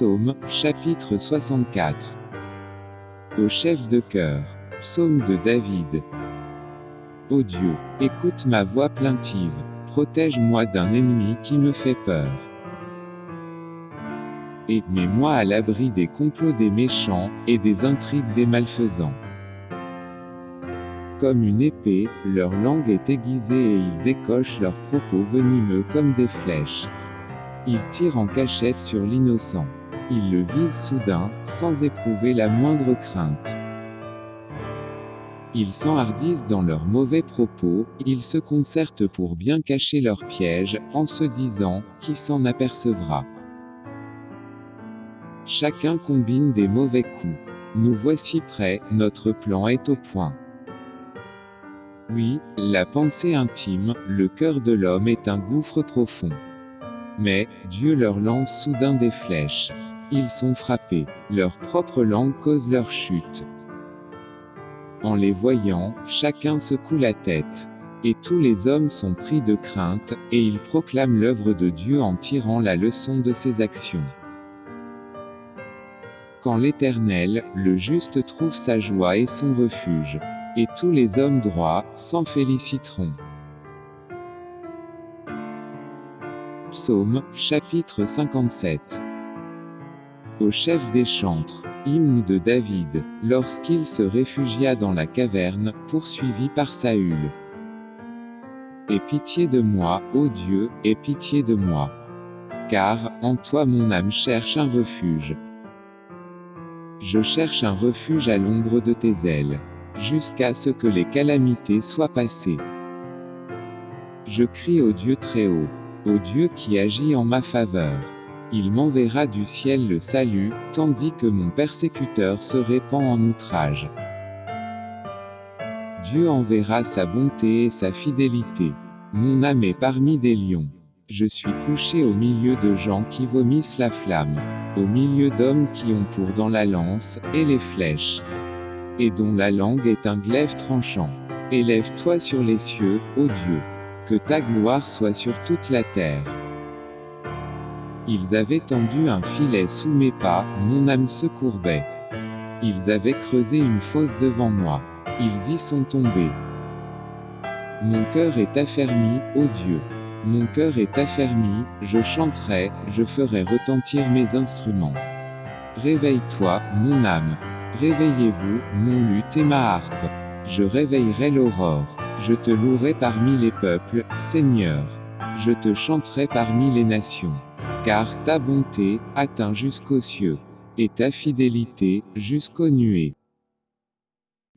Psaume, chapitre 64. Au chef de chœur. Psaume de David. Ô Dieu, écoute ma voix plaintive, protège-moi d'un ennemi qui me fait peur. Et mets-moi à l'abri des complots des méchants, et des intrigues des malfaisants. Comme une épée, leur langue est aiguisée et ils décochent leurs propos venimeux comme des flèches. Ils tirent en cachette sur l'innocent. Ils le visent soudain, sans éprouver la moindre crainte. Ils s'enhardissent dans leurs mauvais propos, ils se concertent pour bien cacher leurs pièges, en se disant, qui s'en apercevra? Chacun combine des mauvais coups. Nous voici prêts, notre plan est au point. Oui, la pensée intime, le cœur de l'homme est un gouffre profond. Mais, Dieu leur lance soudain des flèches. Ils sont frappés, leur propre langue cause leur chute. En les voyant, chacun secoue la tête. Et tous les hommes sont pris de crainte, et ils proclament l'œuvre de Dieu en tirant la leçon de ses actions. Quand l'Éternel, le juste trouve sa joie et son refuge. Et tous les hommes droits, s'en féliciteront. Psaume, chapitre 57. Au chef des chantres, hymne de David, lorsqu'il se réfugia dans la caverne, poursuivi par Saül. Aie pitié de moi, ô Dieu, aie pitié de moi. Car, en toi mon âme cherche un refuge. Je cherche un refuge à l'ombre de tes ailes, jusqu'à ce que les calamités soient passées. Je crie au Dieu très haut au Dieu qui agit en ma faveur. Il m'enverra du ciel le salut, tandis que mon persécuteur se répand en outrage. Dieu enverra sa bonté et sa fidélité. Mon âme est parmi des lions. Je suis couché au milieu de gens qui vomissent la flamme, au milieu d'hommes qui ont pour dans la lance, et les flèches, et dont la langue est un glaive tranchant. Élève-toi sur les cieux, ô Dieu que ta gloire soit sur toute la terre. Ils avaient tendu un filet sous mes pas, mon âme se courbait. Ils avaient creusé une fosse devant moi. Ils y sont tombés. Mon cœur est affermi, ô Dieu. Mon cœur est affermi, je chanterai, je ferai retentir mes instruments. Réveille-toi, mon âme. Réveillez-vous, mon luth et ma harpe. Je réveillerai l'aurore. Je te louerai parmi les peuples, Seigneur. Je te chanterai parmi les nations. Car ta bonté atteint jusqu'aux cieux, et ta fidélité jusqu'aux nuées.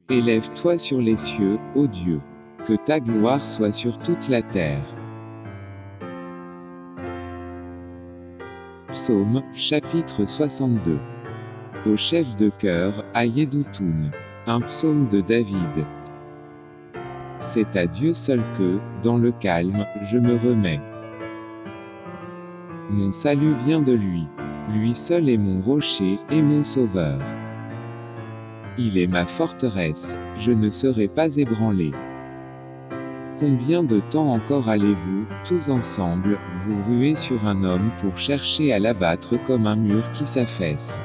Élève-toi sur les cieux, ô Dieu. Que ta gloire soit sur toute la terre. Psaume, chapitre 62. Au chef de chœur, à Un psaume de David. C'est à Dieu seul que, dans le calme, je me remets. Mon salut vient de lui. Lui seul est mon rocher, et mon sauveur. Il est ma forteresse, je ne serai pas ébranlé. Combien de temps encore allez-vous, tous ensemble, vous ruer sur un homme pour chercher à l'abattre comme un mur qui s'affaisse?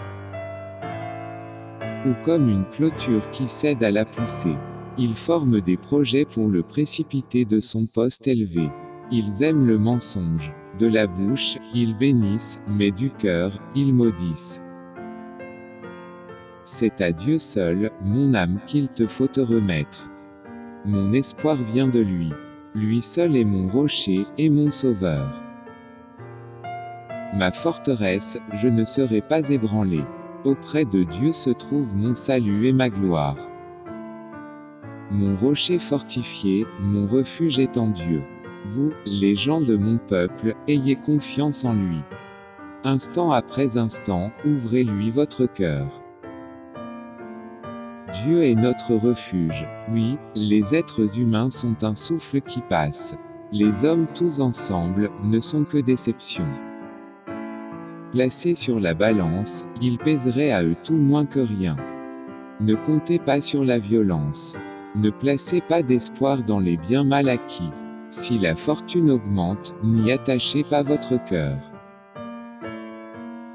Ou comme une clôture qui cède à la poussée ils forment des projets pour le précipiter de son poste élevé. Ils aiment le mensonge. De la bouche, ils bénissent, mais du cœur, ils maudissent. C'est à Dieu seul, mon âme, qu'il te faut te remettre. Mon espoir vient de lui. Lui seul est mon rocher, et mon sauveur. Ma forteresse, je ne serai pas ébranlé. Auprès de Dieu se trouve mon salut et ma gloire. Mon rocher fortifié, mon refuge est en Dieu. Vous, les gens de mon peuple, ayez confiance en lui. Instant après instant, ouvrez-lui votre cœur. Dieu est notre refuge. Oui, les êtres humains sont un souffle qui passe. Les hommes tous ensemble, ne sont que déceptions. Placés sur la balance, ils pèseraient à eux tout moins que rien. Ne comptez pas sur la violence. Ne placez pas d'espoir dans les biens mal acquis. Si la fortune augmente, n'y attachez pas votre cœur.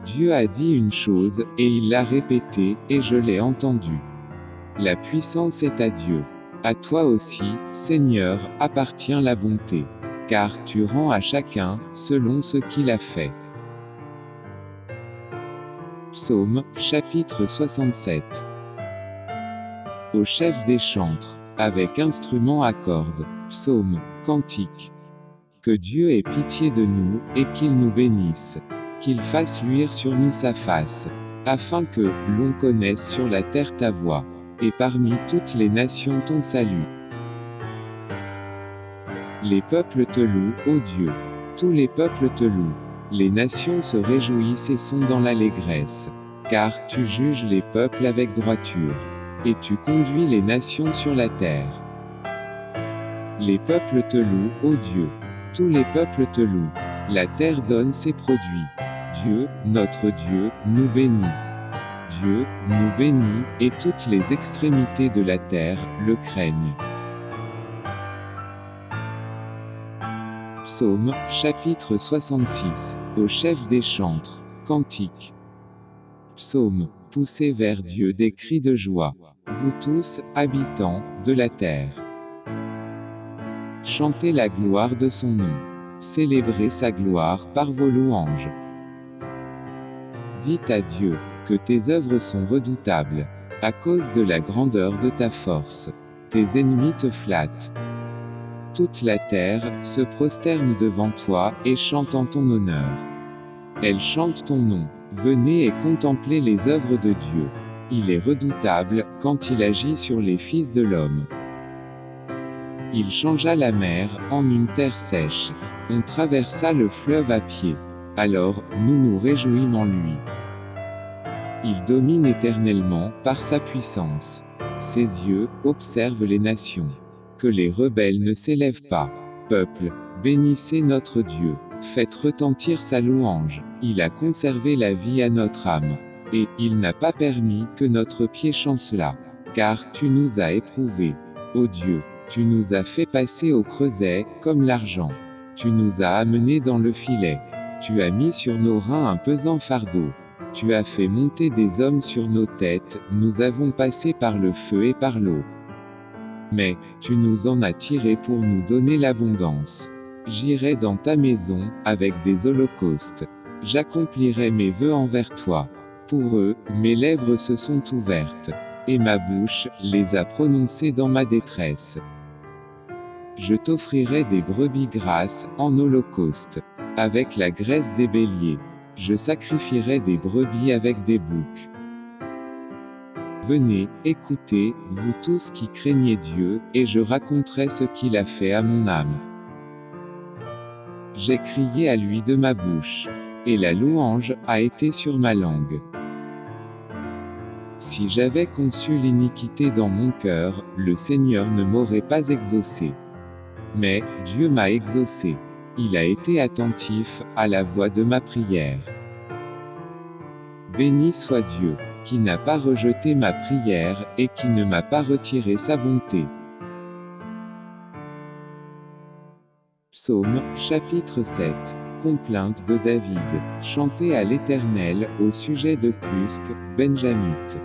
Dieu a dit une chose, et il l'a répétée, et je l'ai entendue. La puissance est à Dieu. À toi aussi, Seigneur, appartient la bonté. Car tu rends à chacun, selon ce qu'il a fait. Psaume, chapitre 67. Au chef des chantres, avec instrument à cordes, psaume, cantique. Que Dieu ait pitié de nous, et qu'il nous bénisse qu'il fasse luire sur nous sa face, afin que l'on connaisse sur la terre ta voix, et parmi toutes les nations ton salut. Les peuples te louent, ô Dieu. Tous les peuples te louent. Les nations se réjouissent et sont dans l'allégresse. Car tu juges les peuples avec droiture. Et tu conduis les nations sur la terre. Les peuples te louent, ô Dieu. Tous les peuples te louent. La terre donne ses produits. Dieu, notre Dieu, nous bénit. Dieu, nous bénit, et toutes les extrémités de la terre, le craignent. Psaume, chapitre 66. Au chef des chantres. Cantique. Psaume, poussez vers Dieu des cris de joie. Vous tous, habitants, de la terre. Chantez la gloire de son nom. Célébrez sa gloire par vos louanges. Dites à Dieu, que tes œuvres sont redoutables, à cause de la grandeur de ta force. Tes ennemis te flattent. Toute la terre se prosterne devant toi et chante en ton honneur. Elle chante ton nom. Venez et contemplez les œuvres de Dieu. Il est redoutable quand il agit sur les fils de l'homme. Il changea la mer en une terre sèche. On traversa le fleuve à pied. Alors, nous nous réjouissons en lui. Il domine éternellement, par sa puissance. Ses yeux, observent les nations. Que les rebelles ne s'élèvent pas. Peuple, bénissez notre Dieu. Faites retentir sa louange. Il a conservé la vie à notre âme. Et, il n'a pas permis que notre pied chancelât. Car, tu nous as éprouvés. Ô Dieu, tu nous as fait passer au creuset, comme l'argent. Tu nous as amenés dans le filet. Tu as mis sur nos reins un pesant fardeau. Tu as fait monter des hommes sur nos têtes, nous avons passé par le feu et par l'eau. Mais, tu nous en as tirés pour nous donner l'abondance. J'irai dans ta maison, avec des holocaustes. J'accomplirai mes vœux envers toi. Pour eux, mes lèvres se sont ouvertes. Et ma bouche, les a prononcées dans ma détresse. Je t'offrirai des brebis grasses, en holocauste avec la graisse des béliers. Je sacrifierai des brebis avec des boucs. Venez, écoutez, vous tous qui craignez Dieu, et je raconterai ce qu'il a fait à mon âme. J'ai crié à lui de ma bouche. Et la louange a été sur ma langue. Si j'avais conçu l'iniquité dans mon cœur, le Seigneur ne m'aurait pas exaucé. Mais, Dieu m'a exaucé. Il a été attentif à la voix de ma prière. Béni soit Dieu, qui n'a pas rejeté ma prière, et qui ne m'a pas retiré sa bonté. Psaume, chapitre 7. Complainte de David, chantée à l'Éternel, au sujet de Cusque, Benjamite.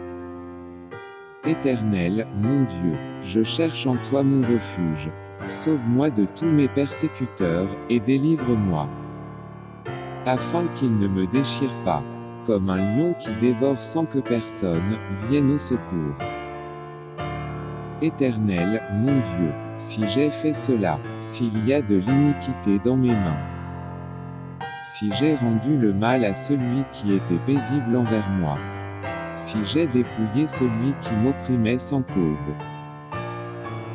Éternel, mon Dieu, je cherche en toi mon refuge. Sauve-moi de tous mes persécuteurs, et délivre-moi. Afin qu'ils ne me déchirent pas, comme un lion qui dévore sans que personne vienne au secours. Éternel, mon Dieu, si j'ai fait cela, s'il y a de l'iniquité dans mes mains, si j'ai rendu le mal à celui qui était paisible envers moi, si j'ai dépouillé celui qui m'opprimait sans cause,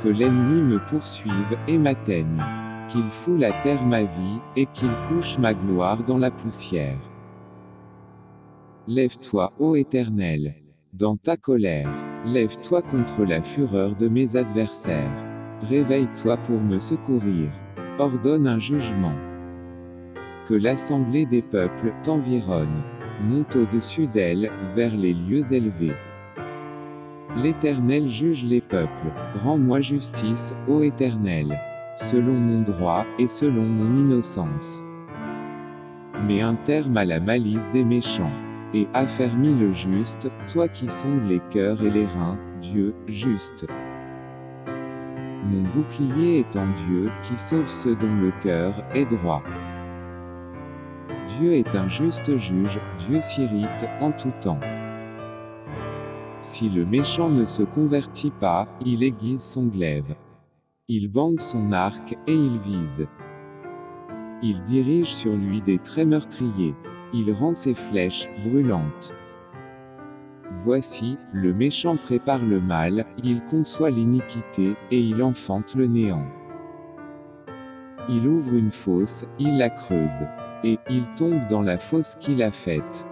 que l'ennemi me poursuive et m'atteigne. Qu'il foule à terre ma vie, et qu'il couche ma gloire dans la poussière. Lève-toi, ô Éternel, dans ta colère. Lève-toi contre la fureur de mes adversaires. Réveille-toi pour me secourir. Ordonne un jugement. Que l'assemblée des peuples t'environne. Monte au-dessus d'elle, vers les lieux élevés. L'Éternel juge les peuples. Rends-moi justice, ô Éternel. Selon mon droit, et selon mon innocence. met un terme à la malice des méchants. Et affermis le juste, toi qui sondes les cœurs et les reins, Dieu, juste. Mon bouclier est en Dieu, qui sauve ceux dont le cœur est droit. Dieu est un juste juge, Dieu s'irrite en tout temps. Si le méchant ne se convertit pas, il aiguise son glaive. Il bande son arc, et il vise. Il dirige sur lui des traits meurtriers. Il rend ses flèches brûlantes. Voici, le méchant prépare le mal, il conçoit l'iniquité, et il enfante le néant. Il ouvre une fosse, il la creuse. Et, il tombe dans la fosse qu'il a faite.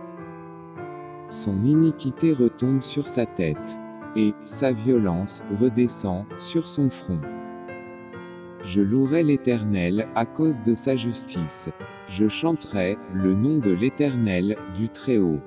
Son iniquité retombe sur sa tête. Et, sa violence, redescend, sur son front. Je louerai l'Éternel, à cause de sa justice. Je chanterai, le nom de l'Éternel, du Très-Haut.